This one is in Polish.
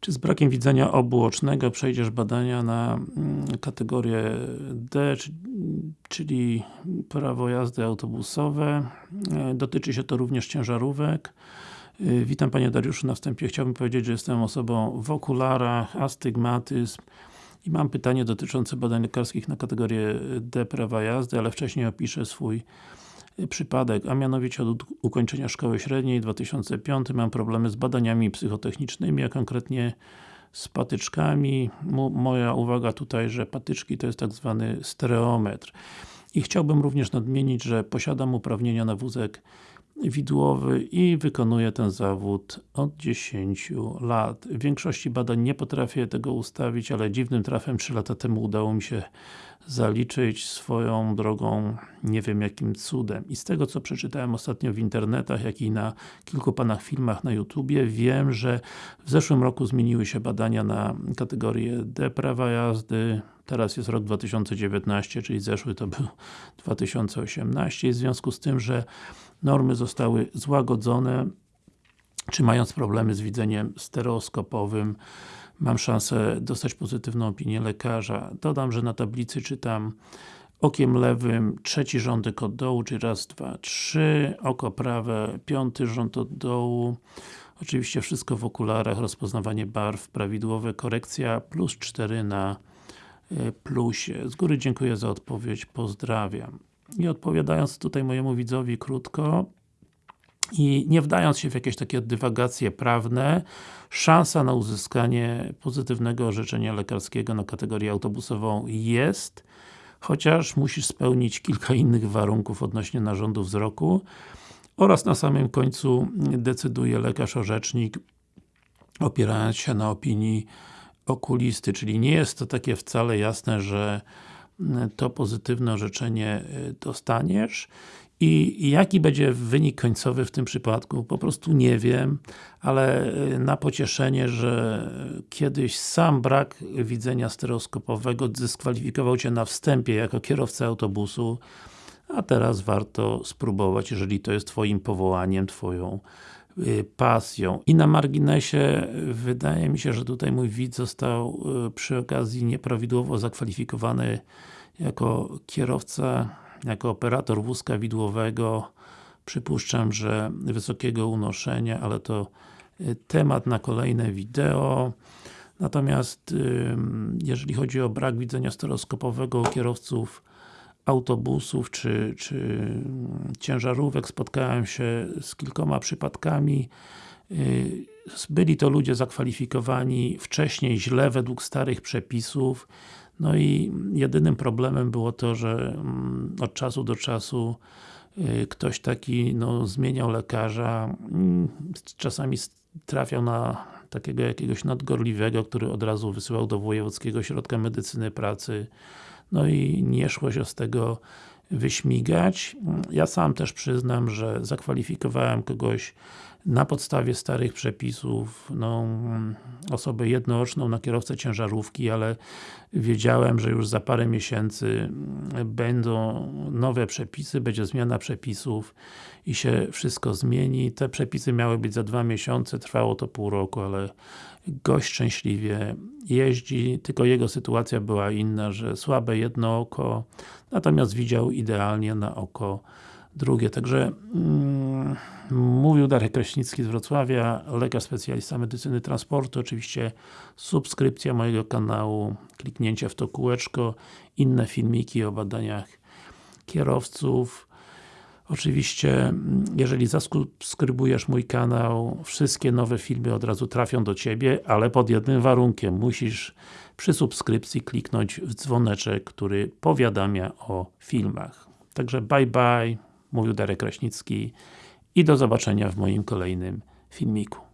Czy z brakiem widzenia obuocznego przejdziesz badania na mm, kategorię D, czyli prawo jazdy autobusowe. E, dotyczy się to również ciężarówek. E, witam Panie Dariuszu, na wstępie chciałbym powiedzieć, że jestem osobą w okularach, astygmatyzm i mam pytanie dotyczące badań lekarskich na kategorię D prawa jazdy, ale wcześniej opiszę swój przypadek, a mianowicie od ukończenia szkoły średniej 2005 mam problemy z badaniami psychotechnicznymi, a konkretnie z patyczkami. moja uwaga tutaj, że patyczki to jest tak zwany stereometr. I chciałbym również nadmienić, że posiadam uprawnienia na wózek widłowy i wykonuję ten zawód od 10 lat. W większości badań nie potrafię tego ustawić, ale dziwnym trafem 3 lata temu udało mi się zaliczyć swoją drogą, nie wiem jakim cudem. I z tego co przeczytałem ostatnio w internetach, jak i na kilku panach filmach na YouTubie, wiem, że w zeszłym roku zmieniły się badania na kategorię D prawa jazdy, teraz jest rok 2019, czyli zeszły to był 2018 i w związku z tym, że normy zostały złagodzone, czy mając problemy z widzeniem stereoskopowym, mam szansę dostać pozytywną opinię lekarza. Dodam, że na tablicy czytam okiem lewym trzeci rządek od dołu, czyli raz, dwa, trzy, oko prawe, piąty rząd od dołu, oczywiście wszystko w okularach, rozpoznawanie barw prawidłowe, korekcja plus 4 na e, plusie. Z góry dziękuję za odpowiedź, pozdrawiam. I odpowiadając tutaj mojemu widzowi krótko, i nie wdając się w jakieś takie dywagacje prawne, szansa na uzyskanie pozytywnego orzeczenia lekarskiego na kategorię autobusową jest, chociaż musisz spełnić kilka innych warunków odnośnie narządu wzroku oraz na samym końcu decyduje lekarz-orzecznik opierając się na opinii okulisty, czyli nie jest to takie wcale jasne, że to pozytywne orzeczenie dostaniesz i jaki będzie wynik końcowy w tym przypadku? Po prostu nie wiem, ale y, na pocieszenie, że kiedyś sam brak widzenia stereoskopowego dyskwalifikował Cię na wstępie jako kierowca autobusu, a teraz warto spróbować, jeżeli to jest Twoim powołaniem, Twoją y, pasją. I na marginesie wydaje mi się, że tutaj mój widz został y, przy okazji nieprawidłowo zakwalifikowany jako kierowca jako operator wózka widłowego przypuszczam, że wysokiego unoszenia, ale to y, temat na kolejne wideo. Natomiast jeżeli chodzi o brak widzenia stereoskopowego kierowców autobusów czy, czy ciężarówek, spotkałem się z kilkoma przypadkami. Y, byli to ludzie zakwalifikowani wcześniej źle według starych przepisów. No i jedynym problemem było to, że mm, od czasu do czasu y, ktoś taki no, zmieniał lekarza, mm, czasami trafiał na takiego jakiegoś nadgorliwego, który od razu wysyłał do Wojewódzkiego Ośrodka Medycyny Pracy no i nie szło się z tego wyśmigać. Ja sam też przyznam, że zakwalifikowałem kogoś na podstawie starych przepisów, no, osobę jednooczną na kierowcę ciężarówki, ale wiedziałem, że już za parę miesięcy będą nowe przepisy, będzie zmiana przepisów i się wszystko zmieni. Te przepisy miały być za dwa miesiące, trwało to pół roku, ale gość szczęśliwie jeździ, tylko jego sytuacja była inna, że słabe jedno oko, natomiast widział idealnie na oko drugie. Także mm, mówił Darek Kraśnicki z Wrocławia, lekarz specjalista medycyny transportu, oczywiście subskrypcja mojego kanału, kliknięcie w to kółeczko, inne filmiki o badaniach kierowców. Oczywiście, jeżeli zasubskrybujesz mój kanał, wszystkie nowe filmy od razu trafią do Ciebie, ale pod jednym warunkiem. Musisz przy subskrypcji kliknąć w dzwoneczek, który powiadamia o filmach. Także bye bye, mówił Darek Kraśnicki i do zobaczenia w moim kolejnym filmiku.